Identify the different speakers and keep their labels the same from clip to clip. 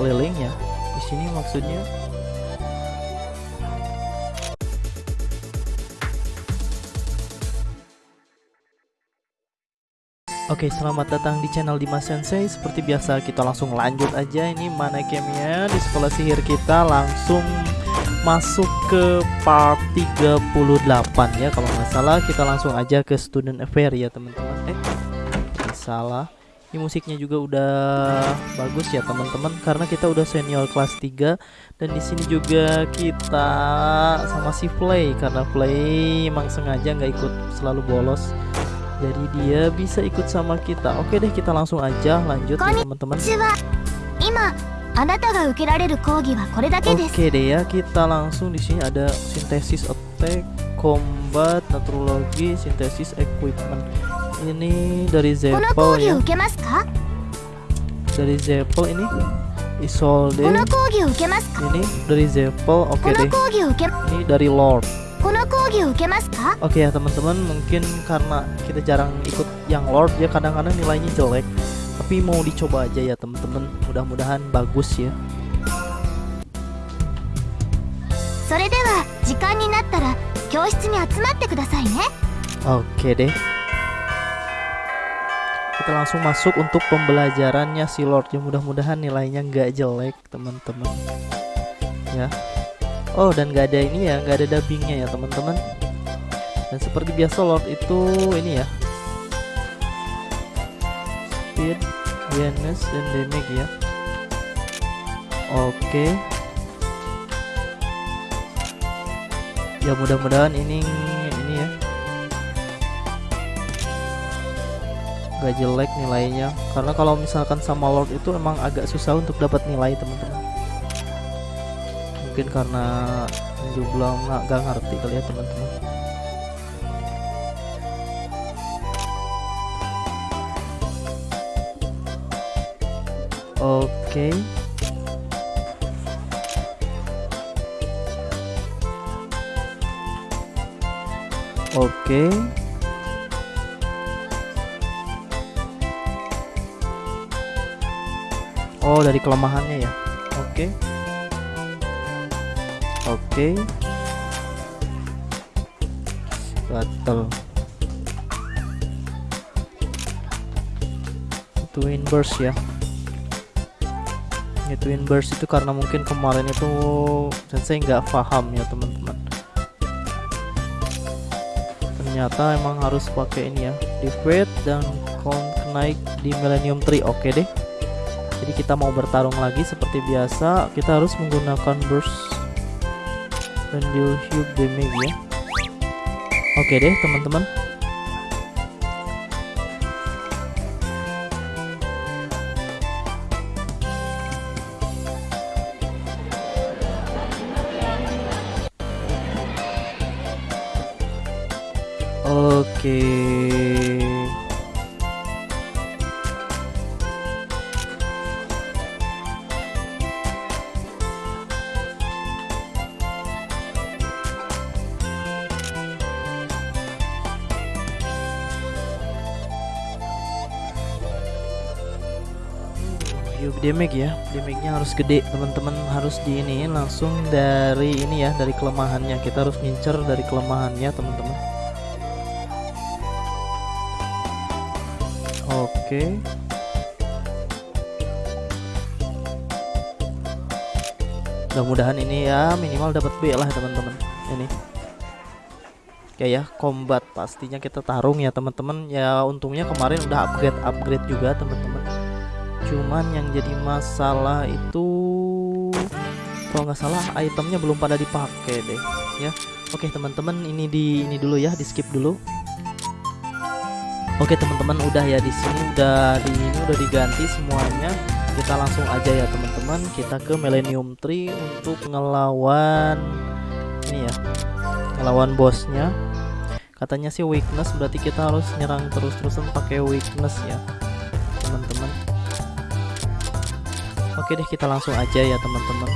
Speaker 1: keliling ya di sini maksudnya Oke, selamat datang di channel Dimas Sensei. Seperti biasa, kita langsung lanjut aja. Ini mana gamenya di sekolah sihir kita langsung masuk ke part 38 ya. Kalau nggak salah, kita langsung aja ke student affair ya, teman-teman. Eh, salah. Ini musiknya juga udah bagus ya teman-teman karena kita udah senior kelas 3 dan di sini juga kita sama si Play karena Play emang sengaja nggak ikut selalu bolos. Jadi dia bisa ikut sama kita. Oke deh kita langsung aja lanjut ya, teman-teman. Oke deh ya kita langsung di sini ada sintesis attack combat, naturologi, sintesis equipment ini dari
Speaker 2: この
Speaker 1: Zeppel
Speaker 2: 講義
Speaker 1: ya
Speaker 2: を受けますか
Speaker 1: dari Zeppel ini
Speaker 2: こ
Speaker 1: Isolde
Speaker 2: の講義を受けますか
Speaker 1: ini dari Zeppel
Speaker 2: こ
Speaker 1: oke
Speaker 2: の
Speaker 1: deh
Speaker 2: 講義を受け
Speaker 1: ini dari Lord
Speaker 2: この講義を受けますか
Speaker 1: Oke ya teman-teman mungkin karena kita jarang ikut yang Lord ya kadang-kadang nilainya jelek tapi mau dicoba aja ya teman-teman mudah-mudahan bagus ya
Speaker 2: それでは時間になったら教室に集まってくださいね
Speaker 1: Oke deh kita langsung masuk untuk pembelajarannya si Lord. Ya mudah-mudahan nilainya nggak jelek teman-teman. Ya. Oh dan nggak ada ini ya nggak ada dubbingnya ya teman-teman. Dan seperti biasa Lord itu ini ya. Speed awareness dan damage ya. Oke. Ya mudah-mudahan ini nggak jelek nilainya. Karena kalau misalkan sama Lord itu emang agak susah untuk dapat nilai teman-teman. Mungkin karena jumlah nggak nggak ngerti kali ya teman-teman. Oke. Oke oh dari kelemahannya ya oke Oke. Gatel. Twin burst ya. Ya twin burst itu karena mungkin kemarin itu sensei nggak paham ya teman-teman. Ternyata emang harus pakai ini ya, defeat dan count naik di Millennium Tree. Oke deh. Jadi kita mau bertarung lagi seperti biasa, kita harus menggunakan burst dan deal huge damage ya. Oke deh teman-teman. Oke. Yuk damage ya. Damage-nya harus gede teman-teman harus di ini langsung dari ini ya dari kelemahannya. Kita harus ngincer dari kelemahannya teman-teman. Oke. Mudah-mudahan ini ya minimal dapat B lah teman-teman. Ini. Oke ya combat pastinya kita tarung ya teman-teman. Ya untungnya kemarin udah upgrade upgrade juga teman-teman cuman yang jadi masalah itu kalau nggak salah itemnya belum pada dipakai deh ya. Oke teman-teman ini di ini dulu ya di skip dulu. Oke teman-teman udah ya di sini udah di ini udah diganti semuanya. Kita langsung aja ya teman-teman. Kita ke Millennium Tree untuk ngelawan ini ya ngelawan bosnya. Katanya sih weakness berarti kita harus nyerang terus-terusan pakai weakness ya teman-teman Oke deh kita langsung aja ya teman-teman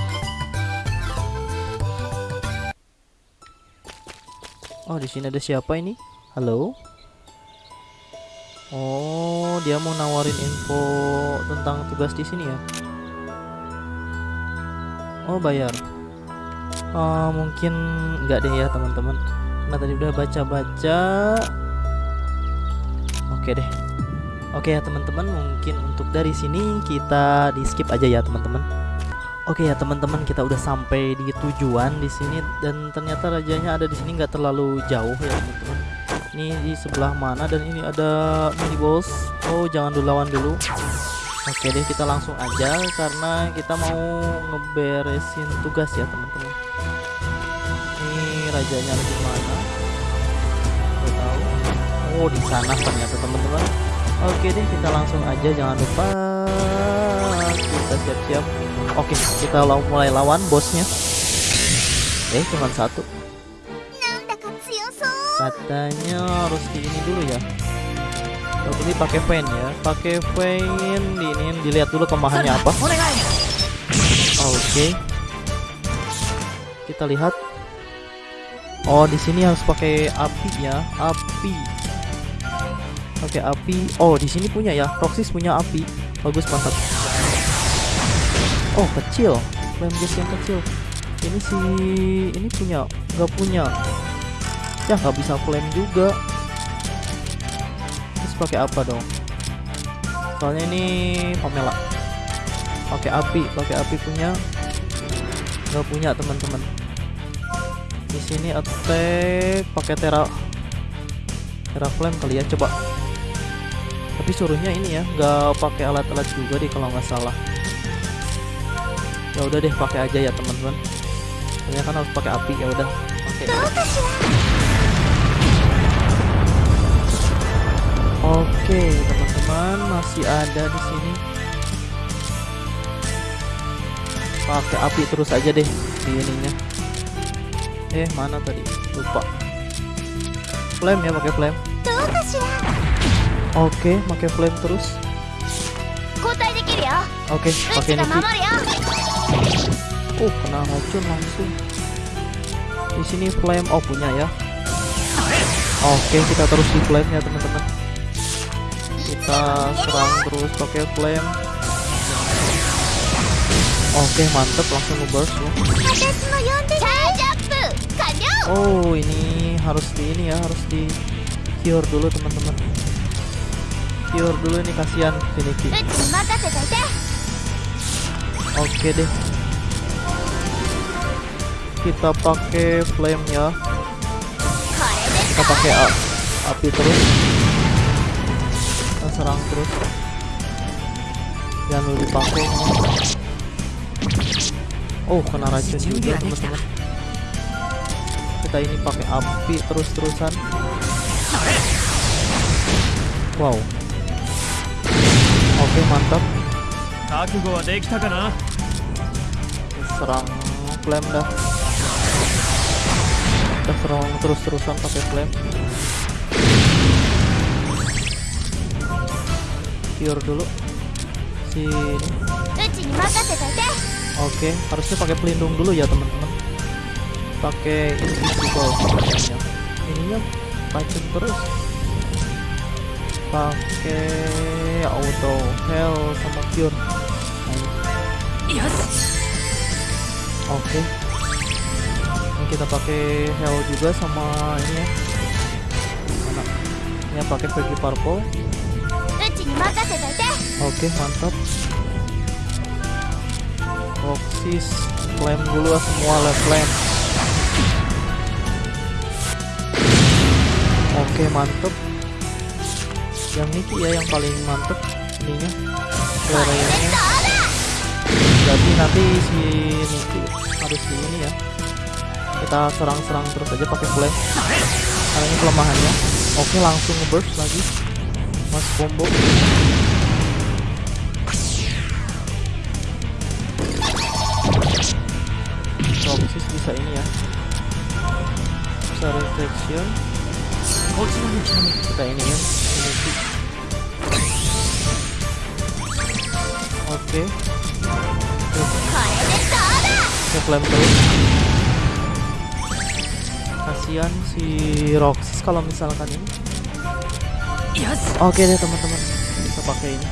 Speaker 1: Oh di sini ada siapa ini Halo Oh dia mau nawarin info tentang tugas di sini ya Oh bayar. Oh, mungkin enggak deh ya teman-teman. Nah tadi udah baca-baca. Oke deh. Oke ya teman-teman, mungkin untuk dari sini kita di skip aja ya teman-teman. Oke ya teman-teman, kita udah sampai di tujuan di sini dan ternyata rajanya ada di sini nggak terlalu jauh ya teman-teman. Ini di sebelah mana dan ini ada mini boss. Oh jangan dulu lawan dulu. Oke deh kita langsung aja karena kita mau ngeberesin tugas ya teman-teman. Ini rajanya ada di mana? Tahu. Oh di sana ternyata teman-teman. Oke deh kita langsung aja jangan lupa kita siap-siap. Oke kita mulai lawan bosnya. Eh cuma satu. Katanya harus di ini dulu ya. Kalau ini pakai pen ya, pakai pen di ini dilihat dulu kemahannya apa. Oke. Kita lihat. Oh di sini harus pakai api ya, api. Pakai api. Oh, di sini punya ya. Roxys punya api. Bagus mantap. Oh, kecil. Flame gas yang kecil. Ini si ini punya, nggak punya. Ya, nggak bisa flame juga. Terus pakai apa dong? Soalnya ini Pamela pakai api pakai api punya nggak punya teman-teman di sini attack pakai tera tera flame kali ya coba tapi suruhnya ini ya nggak pakai alat-alat juga deh kalau nggak salah. Ya udah deh pakai aja ya teman-teman. Ini kan harus pakai api ya udah.
Speaker 2: Ya.
Speaker 1: Oke teman-teman masih ada di sini. Pakai api terus aja deh di ininya. Eh mana tadi? Lupa. Flame ya pakai flame. Oke, pakai flame terus. Oke, pakai Niki. Uh, kena ngocun langsung. Di sini flame oh punya ya. Oke, kita terus di flame ya, teman-teman. Kita serang terus pakai flame. Oke, mantap, mantep langsung ngeburst ya. Oh, ini harus di ini ya, harus di cure dulu, teman-teman cure dulu nih kasihan Finiki. Oke deh. Kita pakai flame ya. Kita pakai api terus. Kita serang terus. Jangan lupa dipakai. Oh, kena racun juga teman-teman. Kita ini pakai api terus-terusan. Wow, oke mantap. Serang klaim dah. Kita serang terus-terusan pakai flame. Cure dulu.
Speaker 2: Sini.
Speaker 1: Oke harusnya pakai pelindung dulu ya teman-teman. Pakai invisible. Ininya macet terus pakai auto heal sama cure. Oke. Okay. ini kita pakai heal juga sama ini ya. Ini pakai pergi purple. Oke okay, mantap. Roxis klaim dulu lah semua lah oke okay, mantap yang Niki ya yang paling mantep ininya.
Speaker 2: Suaranya
Speaker 1: jadi nanti si Niki harus di ini ya. Kita serang-serang terus aja pakai flash. Karena ini kelemahannya. Oke langsung burst lagi. Mas combo. Toxic bisa ini ya. Bisa
Speaker 3: rejection. Oh,
Speaker 1: Kita ini ya. Oke. Okay. Kita klaim. Kasihan si Roxis kalau misalkan ini. Oke okay deh teman-teman. Kita pakai ini.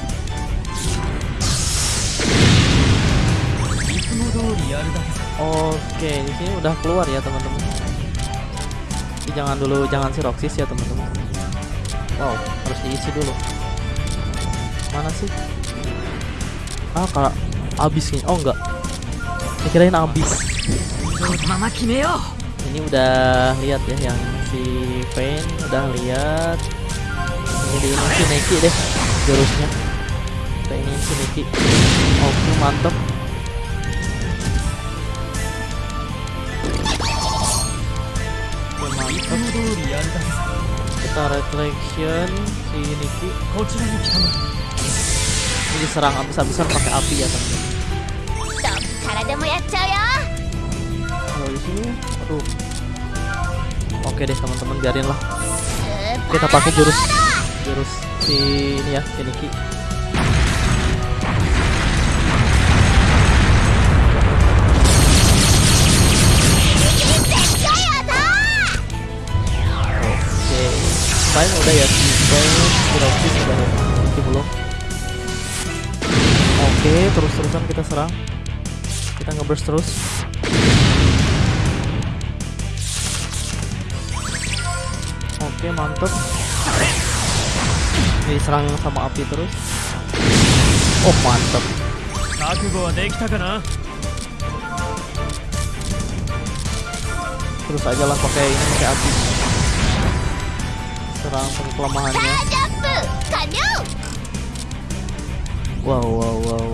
Speaker 1: Oke, okay, di sini udah keluar ya teman-teman. Jangan dulu, jangan si Roxis ya teman-teman. Wow, harus diisi dulu. Mana sih? ah kalau abis kayaknya oh enggak.
Speaker 3: Saya kirain abis
Speaker 1: ini udah lihat ya yang si Pain udah lihat. Ini di ini si Neki deh jurusnya. Kita ini si Neki oke
Speaker 3: oh,
Speaker 1: mantep. Kita reflection si Niki diserang abis-abisan pakai api ya
Speaker 2: teman-teman.
Speaker 1: Kalau di sini, aduh. Oke deh teman-teman biarin lah. Kita pakai jurus jurus si ini ya, si Oke, main udah ya, si udah, Hiroshi sudah belum? Oke, terus-terusan kita serang. Kita ngeburst terus. Oke, mantep. Diserang sama api terus. Oh, mantep. Terus aja lah pakai ini pakai api. Serang sama kelemahannya. Wow, wow, wow.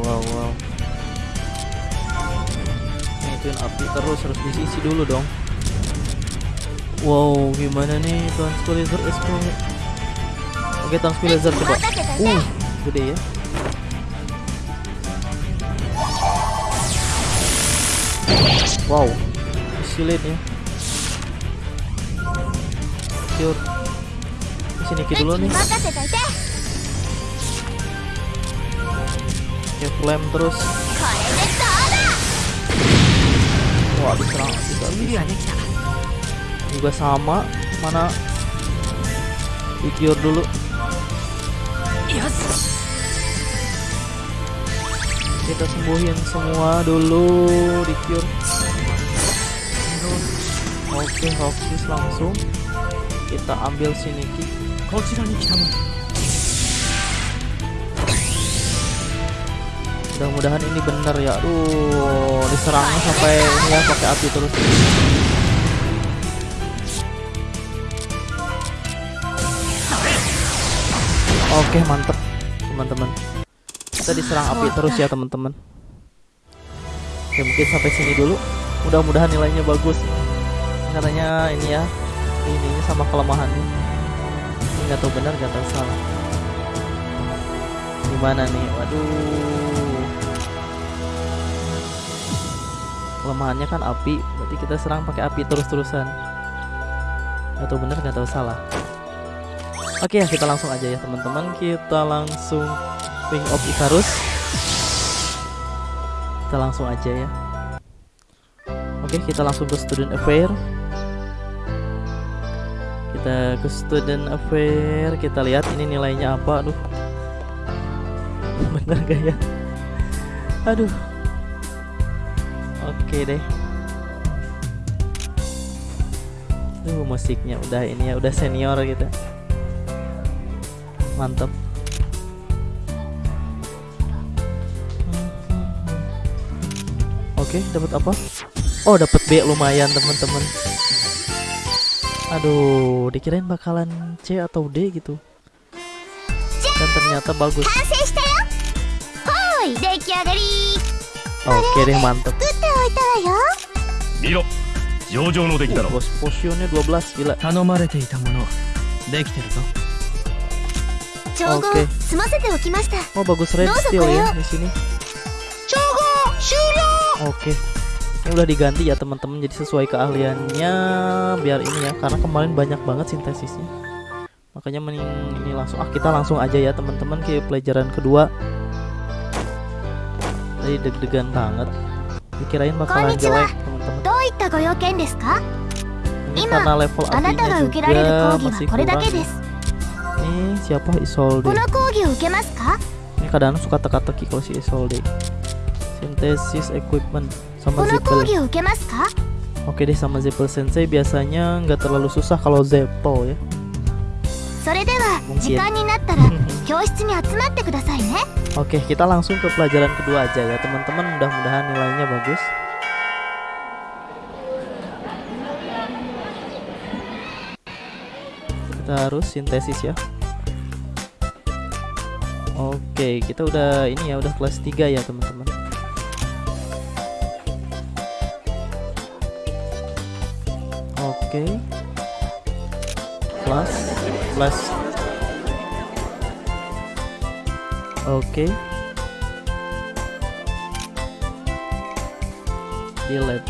Speaker 1: api terus harus diisi dulu dong. Wow gimana nih? Tuan laser oke
Speaker 2: tuan laser coba.
Speaker 1: Uh gede ya. Wow silit ya. Cure sini kita dulu nih. Oke, flame terus. wah diserang bisa juga sama mana? Pikir dulu. Kita sembuhin semua dulu di cure oke Roxis langsung. Kita ambil
Speaker 3: sini Kau sudah nih
Speaker 1: mudah-mudahan ini bener ya. Aduh diserangnya sampai ini ya pakai api terus. Oke mantep teman-teman. Kita diserang api terus ya teman-teman. Oke mungkin sampai sini dulu. Mudah-mudahan nilainya bagus. Katanya ini ya ininya sama kelemahannya ini nggak tahu benar nggak tahu salah. Gimana nih? Waduh kelemahannya kan api berarti kita serang pakai api terus-terusan. Nggak tahu benar nggak tahu salah. Oke ya kita langsung aja ya teman-teman. Kita langsung Wing of Icarus kita langsung aja ya. Oke kita langsung ke student affair. Kita ke student affair. Kita lihat ini nilainya apa. Aduh. Bener gak ya? Aduh oke deh Duh musiknya udah ini ya udah senior gitu mantap Oke, dapat apa? Oh, dapat B lumayan, teman-teman. Aduh, dikirain bakalan C atau D gitu. Dan ternyata bagus.
Speaker 2: 完成したよほーい出来上がり
Speaker 1: Oke deh mantep. Posisinya 12 gila.
Speaker 2: Oke okay.
Speaker 1: Oh bagus red steel ya di sini Oke okay. Ini udah diganti ya teman-teman jadi sesuai keahliannya biar ini ya karena kemarin banyak banget sintesisnya. Makanya mending ini langsung ah kita langsung aja ya teman-teman ke pelajaran kedua tadi deg-degan banget. Dikirain bakalan jelek teman-teman. Ini karena level apinya juga masih kurang. Ini siapa? Isolde. Ini kadang suka teka-teki kalau si Isolde. Sintesis equipment sama Zippel oke deh sama Zippel Sensei biasanya nggak terlalu susah kalau Zeppel ya.
Speaker 2: それでは
Speaker 1: Mungkin.
Speaker 2: 時間になったら教室に集まってくださいね
Speaker 1: Oke kita langsung ke pelajaran kedua aja ya teman-teman mudah-mudahan nilainya bagus Kita harus sintesis ya Oke kita udah ini ya udah kelas 3 ya teman-teman Oke Plus Plus. Oke. Delete.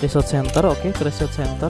Speaker 1: Research Center, oke, ke Research Center.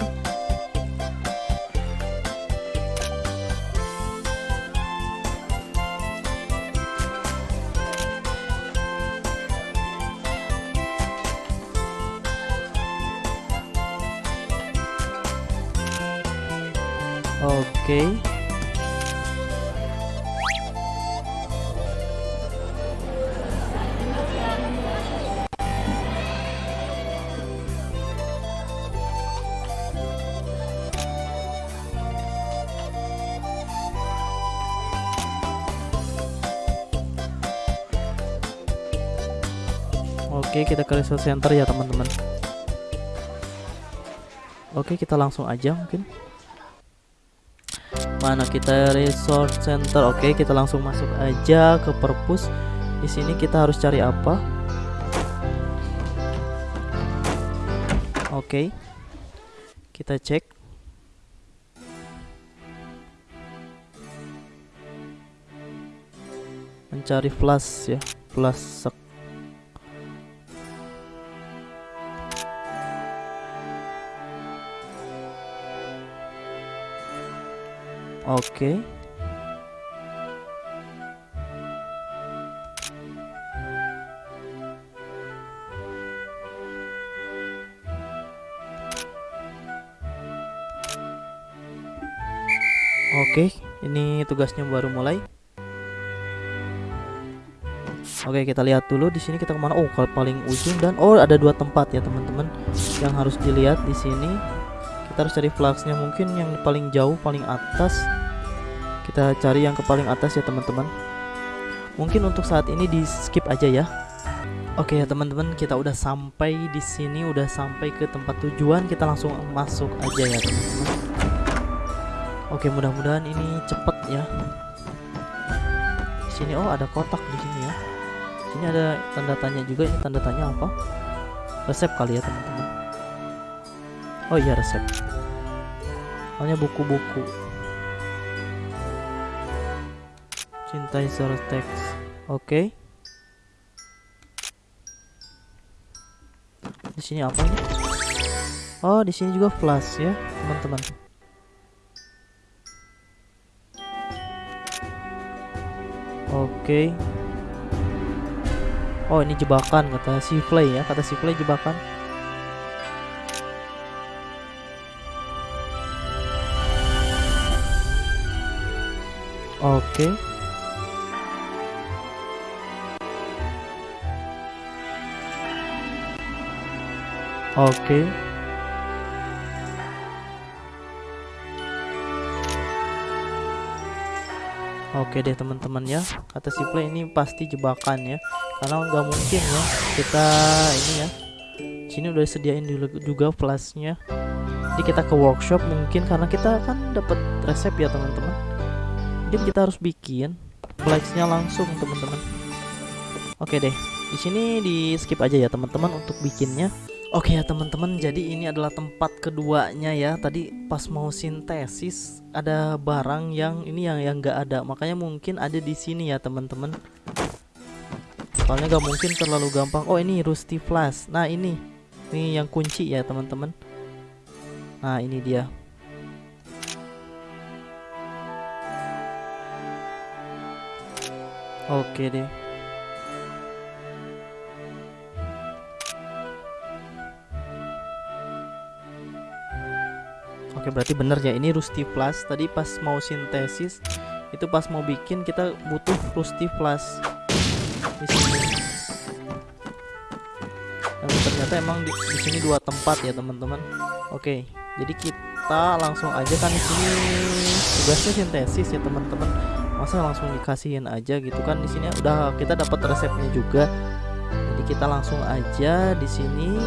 Speaker 1: Kita ke research center ya, teman-teman. Oke, kita langsung aja mungkin. Mana kita resource center? Oke, kita langsung masuk aja ke perpus. Di sini kita harus cari apa? Oke. Kita cek. Mencari flash ya, flash sek. Oke. Oke, ini tugasnya baru mulai. Oke, kita lihat dulu di sini kita ke mana? Oh, kalau paling ujung dan oh ada dua tempat ya teman-teman yang harus dilihat di sini kita harus cari flagsnya mungkin yang paling jauh paling atas kita cari yang ke paling atas ya teman-teman. Mungkin untuk saat ini di skip aja ya. Oke ya teman-teman kita udah sampai di sini udah sampai ke tempat tujuan. Kita langsung masuk aja ya teman-teman. Oke mudah-mudahan ini cepet ya. Di sini oh ada kotak di sini ya. Sini ada tanda tanya juga. Ini tanda tanya apa? Resep kali ya teman-teman. Oh iya resep. Soalnya buku-buku. Cintai seorang teks. Oke. Di sini apa ini? Oh, di sini juga flash ya, teman-teman. Oke. Oh, ini jebakan kata si Play ya, kata si Play jebakan. Oke. Oke. Oke deh teman-teman ya. Kata si play ini pasti jebakan ya. Karena nggak mungkin ya Kita ini ya. Sini udah sediain dulu juga flashnya. Jadi kita ke workshop mungkin Karena kita kan dapat resep ya teman-teman. Jadi kita harus bikin Flashnya langsung teman-teman. Oke deh. Di sini di skip aja ya teman-teman untuk bikinnya Oke ya teman-teman, jadi ini adalah tempat keduanya ya. Tadi pas mau sintesis ada barang yang ini yang yang nggak ada, makanya mungkin ada di sini ya teman-teman. Soalnya nggak mungkin terlalu gampang. Oh ini Rusty Flash. Nah ini, ini yang kunci ya teman-teman. Nah ini dia. Oke deh. Oke berarti bener ya ini Rusty Plus tadi pas mau sintesis itu pas mau bikin kita butuh Rusty Plus di sini. Dan ternyata emang di, di sini dua tempat ya teman-teman. Oke jadi kita langsung aja kan di sini tugasnya sintesis ya teman-teman. Masa langsung dikasihin aja gitu kan di sini udah kita dapat resepnya juga. Jadi kita langsung aja di sini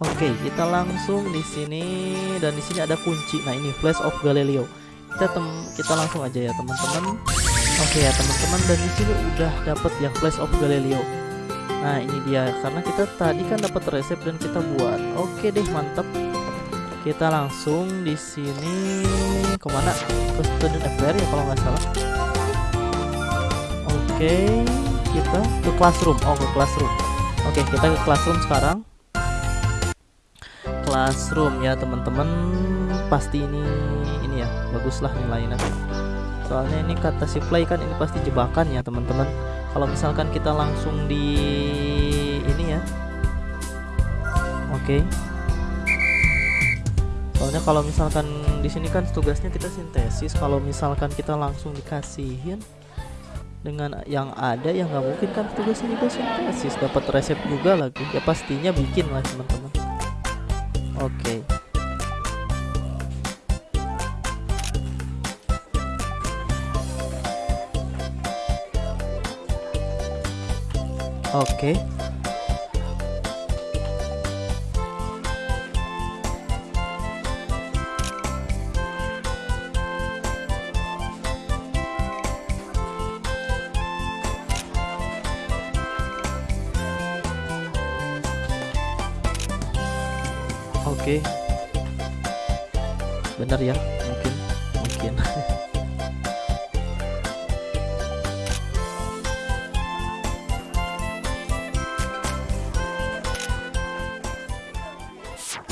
Speaker 1: Oke, kita langsung di sini dan di sini ada kunci. Nah, ini Flash of Galileo. Kita tem kita langsung aja ya, teman-teman. Oke ya, teman-teman dan di sini udah dapat ya Flash of Galileo. Nah, ini dia karena kita tadi kan dapat resep dan kita buat. Oke deh, mantap. Kita langsung di sini ke mana? Ke student FBR ya kalau nggak salah. Oke, kita ke classroom. Oh, ke classroom. Oke, kita ke classroom sekarang classroom ya teman-teman. Pasti ini ini ya baguslah nilainya. Soalnya ini kata si play kan ini pasti jebakan ya teman-teman. Kalau misalkan kita langsung di ini ya. Oke. Soalnya kalau misalkan di sini kan tugasnya kita sintesis. Kalau misalkan kita langsung dikasihin dengan yang ada yang nggak mungkin kan tugasnya juga sintesis. Dapat resep juga lagi. Ya pastinya bikin lah teman-teman Oke. Oke. okay. bener ya mungkin mungkin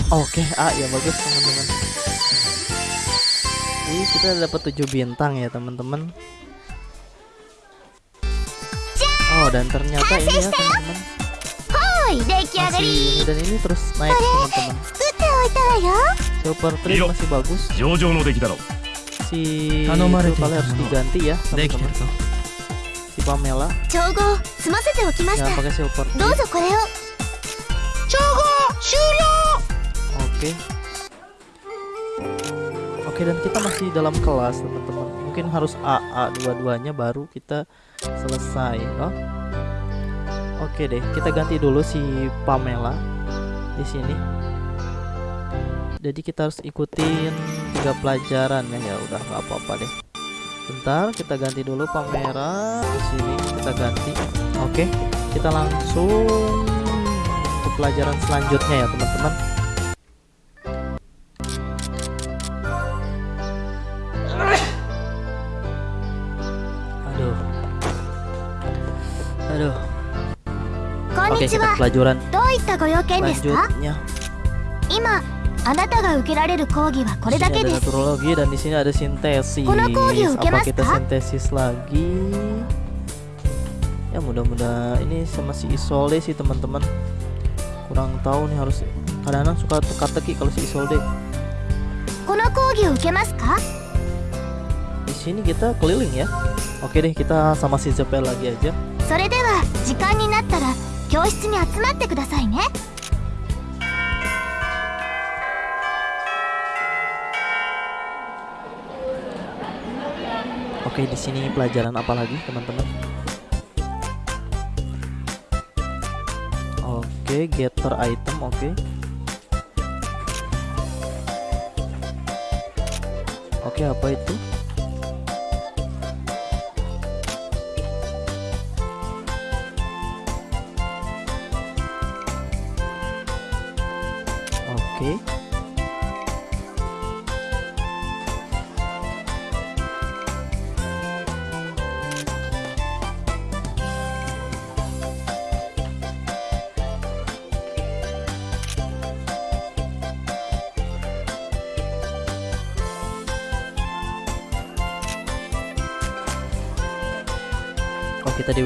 Speaker 1: Oke, okay, ah ya bagus teman-teman. ini kita dapat 7 bintang ya teman-teman. Oh dan ternyata ini ya teman-teman. Masih dan ini terus naik teman-teman
Speaker 2: ya.
Speaker 1: Super
Speaker 4: trio
Speaker 1: masih bagus.
Speaker 4: Jojo no deki daro.
Speaker 1: Si Kanomare kali harus diganti ya
Speaker 3: sama teman.
Speaker 1: Si Pamela.
Speaker 2: Chogo, sumasete
Speaker 1: okimashita.
Speaker 2: Ya,
Speaker 1: pakai Super Tree.
Speaker 2: Dozo kore o. Chogo, shuryo.
Speaker 1: Oke. Oke, dan kita masih dalam kelas, teman-teman. Mungkin harus AA dua-duanya baru kita selesai, oh. Oke deh, kita ganti dulu si Pamela di sini jadi kita harus ikutin tiga pelajaran ya. Ya udah nggak apa-apa deh. Bentar kita ganti dulu pameran di sini kita ganti. Oke kita langsung ke pelajaran selanjutnya ya teman-teman. Aduh. Aduh. Oke kita pelajaran selanjutnya.
Speaker 2: あなたが受けられる講義はこれ
Speaker 1: Di
Speaker 2: だ
Speaker 1: sini
Speaker 2: け
Speaker 1: ada
Speaker 2: です
Speaker 1: naturologi dan di sini ada sintesis.
Speaker 2: Kono kogi
Speaker 1: Apa
Speaker 2: ukemasu
Speaker 1: kita
Speaker 2: ka?
Speaker 1: sintesis lagi? Ya mudah-mudahan ini sama si Isolde sih teman-teman. Kurang tahu nih harus kadang-kadang suka teka-teki kalau si Isolde.
Speaker 2: この講義を受けますか
Speaker 1: Di sini kita keliling ya. Oke deh, kita sama si Zepel lagi aja.
Speaker 2: それでは時間になったら教室に集まってくださいね
Speaker 1: Oke, di sini pelajaran apa lagi, teman-teman? Oke, gather item, oke. Oke, apa itu? Oke.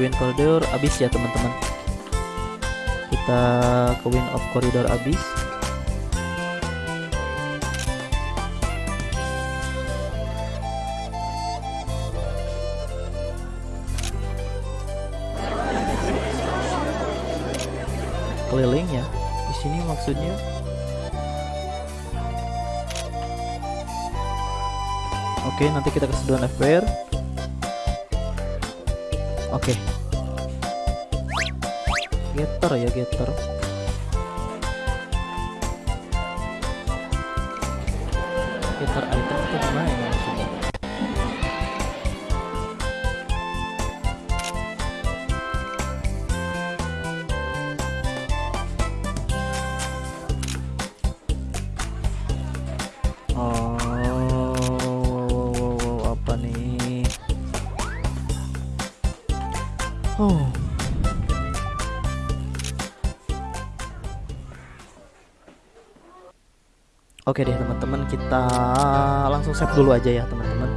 Speaker 1: win corridor abis ya teman-teman kita ke win of corridor abis keliling ya di sini maksudnya Oke, nanti kita ke doan FPR. Oke, okay getter ya getter Oke deh teman-teman, kita langsung save dulu aja ya teman-teman.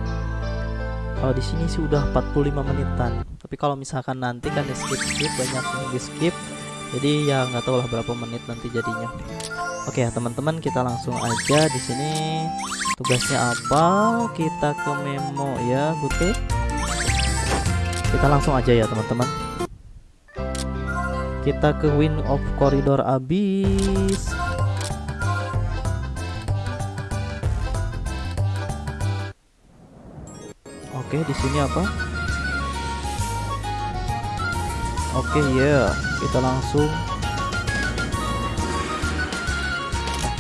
Speaker 1: Kalau di sini sih udah 45 menitan. Tapi kalau misalkan nanti kan di skip skip banyak yang di skip. Jadi ya nggak tahu lah berapa menit nanti jadinya. Oke ya teman-teman kita langsung aja di sini tugasnya apa kita ke memo ya Bute kita langsung aja ya teman-teman kita ke win of corridor abis oke di sini apa oke ya kita langsung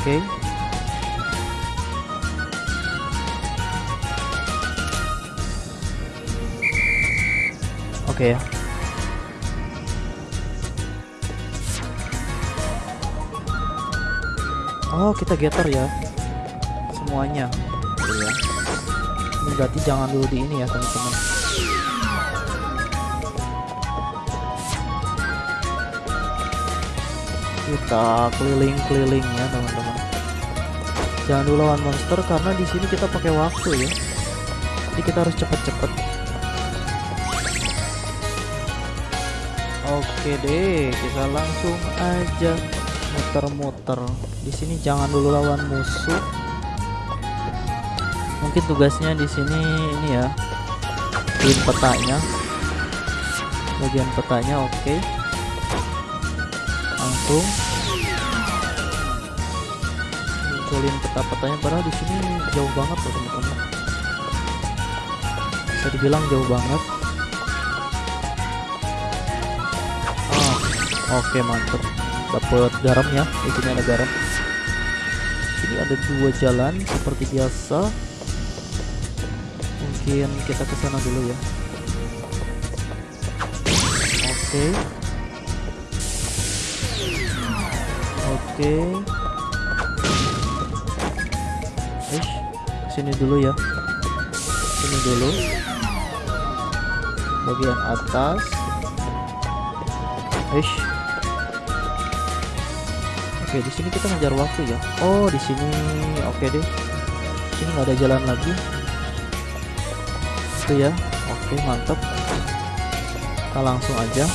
Speaker 1: Oke. Oke ya. Oh, kita getter ya. Semuanya. Iya. Berarti jangan dulu di ini ya, teman-teman. kita keliling-keliling ya teman-teman. Jangan dulu lawan monster karena di sini kita pakai waktu ya. Jadi kita harus cepet-cepet. Oke deh kita langsung aja muter-muter. Di sini jangan dulu lawan musuh mungkin tugasnya di sini ini ya. Bikin petanya bagian petanya oke. Langsung. Munculin peta-petanya padahal di sini jauh banget loh teman-teman. Bisa dibilang jauh banget. Ah oke mantep. Dapet garam ya di ada garam. Sini ada dua jalan seperti biasa mungkin kita ke sana dulu ya oke Oke. Ish, sini dulu ya. Sini dulu. Bagian atas. Ish. Oke, di sini kita ngejar waktu ya. Oh, di sini oke deh. Sini nggak ada jalan lagi. Itu ya. Oke, mantap. Kita langsung aja.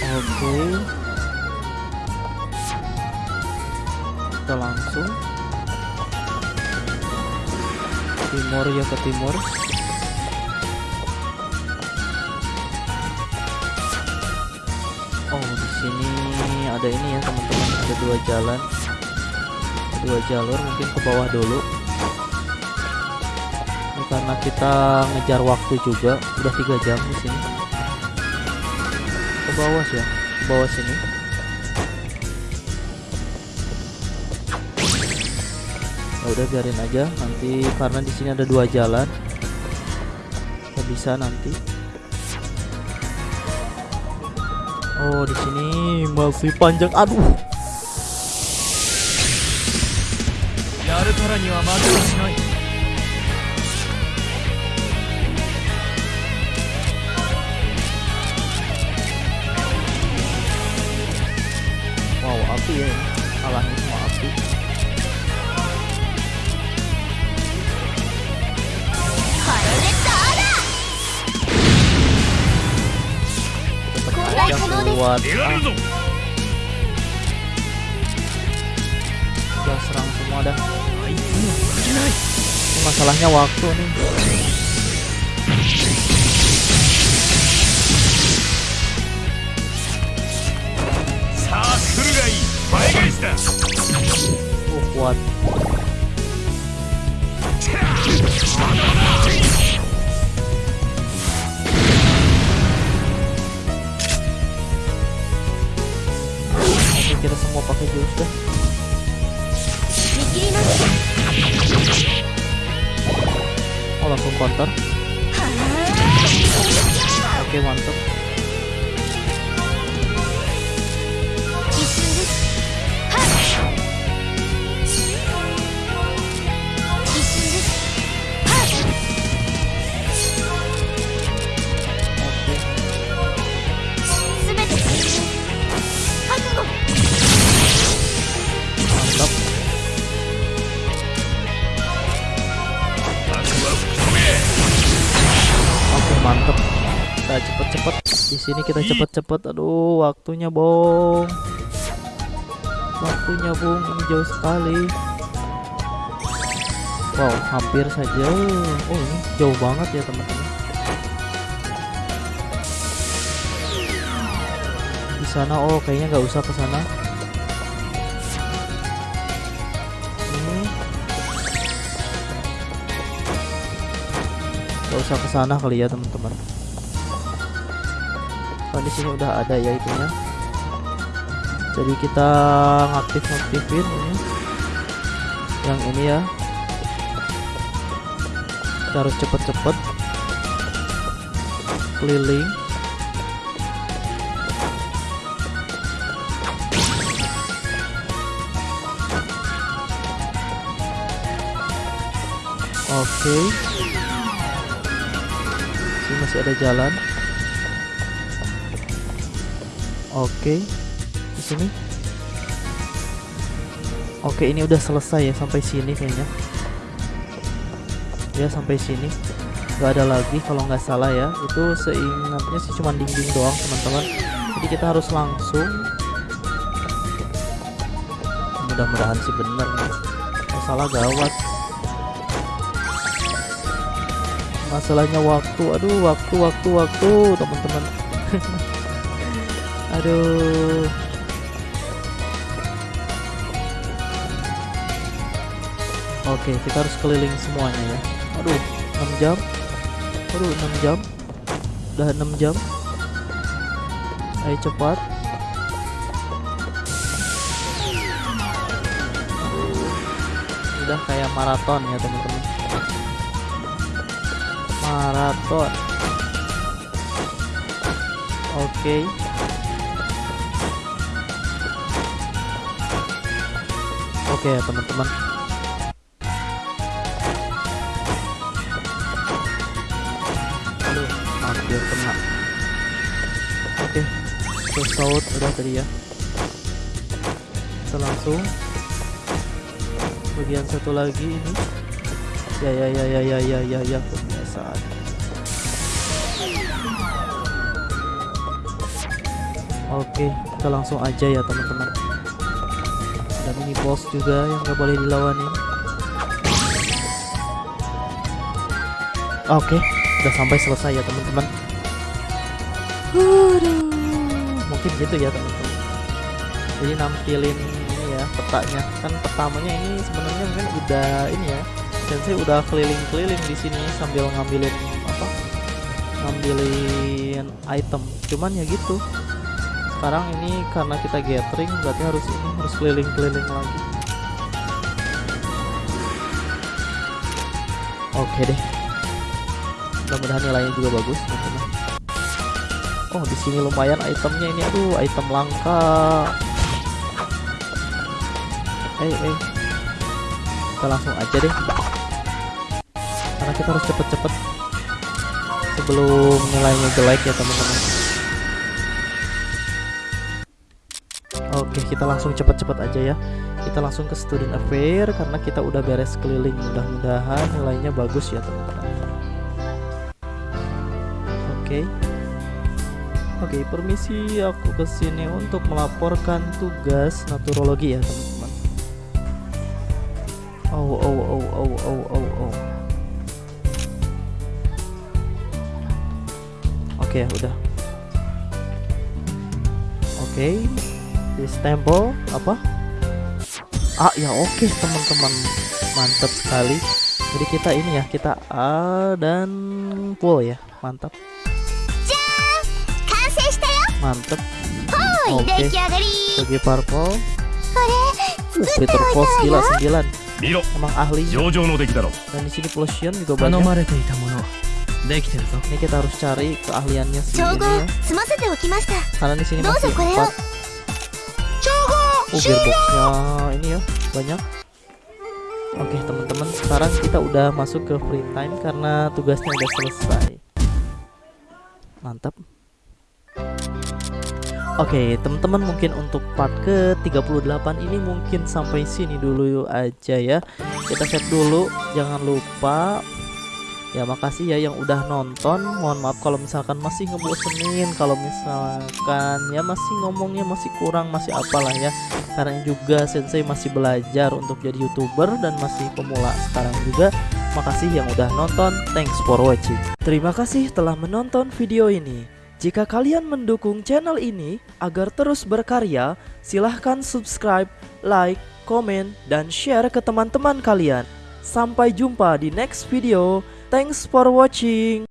Speaker 1: Oke. Kita langsung timur ya ke timur. Oh, di sini ada ini ya, teman-teman. Ada dua jalan. Dua jalur mungkin ke bawah dulu. Ini karena kita ngejar waktu juga, udah tiga jam di sini. Ke bawah ya ke bawah sini. Ya udah biarin aja. Nanti karena di sini ada dua jalan kita bisa nanti. Oh di sini masih panjang. Aduh Alah,
Speaker 2: maaf sih. Yang
Speaker 1: kuat. Udah serang semua dah. Masalahnya waktu nih. Oh kuat. Oke kita semua pakai jurus
Speaker 2: deh.
Speaker 1: Oh langsung counter. Oke mantap. Sini kita cepet-cepet. Aduh, waktunya, Bong. Waktunya, Bung. Ini jauh sekali. Wow, hampir saja. Oh, ini jauh banget ya, teman-teman. Di sana oh, kayaknya nggak usah ke sana. Nggak usah ke sana kali ya, teman-teman. Kan di sini udah ada ya itunya. Jadi kita ngaktif ngaktifin ini. Yang ini ya. Kita harus cepet-cepet keliling. Oke. Sini masih ada jalan. Oke. Di sini. Oke, ini udah selesai ya sampai sini kayaknya. Ya sampai sini. Gak ada lagi kalau nggak salah ya. Itu seingatnya sih cuma dinding doang teman-teman. Jadi kita harus langsung. Mudah-mudahan sih bener nih. Kalau salah gawat. masalahnya waktu aduh waktu waktu waktu teman-teman aduh. Oke kita harus keliling semuanya ya. Aduh. 6 jam. Aduh 6 jam. Udah 6 jam. Ayo cepat. Udah kayak maraton ya teman-teman. Maraton. Oke oke ya teman-teman. Aduh hampir kena. Oke terus saut udah tadi ya. Kita langsung. Bagian satu lagi ini. Ya ya ya ya ya ya ya ya kebiasaan oke kita langsung aja ya teman-teman mini boss juga yang gak boleh dilawanin oke udah sampai selesai ya teman-teman mungkin gitu ya teman-teman jadi nampilin ini ya petanya kan pertamanya ini sebenarnya mungkin udah ini ya Sensei udah keliling-keliling di sini sambil ngambilin apa? Ngambilin item. Cuman ya gitu. Sekarang ini karena kita gathering berarti harus ini harus keliling-keliling lagi. Oke deh. Mudah-mudahan nilainya juga bagus, teman-teman. Oh, di sini lumayan itemnya ini. Aduh, item langka. Eh, eh. Kita langsung aja deh karena kita harus cepet-cepet sebelum nilainya jelek ya teman-teman oke kita langsung cepet-cepet aja ya. Kita langsung ke student affair karena kita udah beres keliling. Mudah-mudahan nilainya bagus ya teman-teman. Oke. Oke permisi. Aku ke sini untuk melaporkan tugas naturologi ya teman-teman. Oh oh oh oh oh oh oh Oke, udah. Oke di stempel apa? Ah ya oke okay, teman-teman. Mantap sekali. Jadi kita ini ya kita A dan full ya. Mantap. Mantap. Oke.
Speaker 2: okay.
Speaker 1: bagi purple. Uh, Peter Falls gila 9 emang ahli. Dan di sini Potion juga banyak. Ini kita harus cari keahliannya sih ya. karena di sini masih
Speaker 2: 4
Speaker 1: Oh gearboxnya ini ya banyak. Oke teman-teman sekarang kita udah masuk ke free time karena tugasnya udah selesai. Mantap. Oke teman-teman mungkin untuk part ke 38 ini mungkin sampai sini dulu aja ya. Kita save dulu jangan lupa Ya makasih ya yang udah nonton. Mohon maaf kalau misalkan masih ngebosenin Kalau misalkan ya masih ngomongnya masih kurang Masih apalah ya. Karena juga sensei masih belajar untuk jadi youtuber Dan masih pemula sekarang juga. Makasih yang udah nonton. Thanks for watching. Terima kasih telah menonton video ini. Jika kalian mendukung channel ini agar terus berkarya, silahkan subscribe, like, komen, dan share ke teman-teman kalian. Sampai jumpa di next video. Thanks for watching.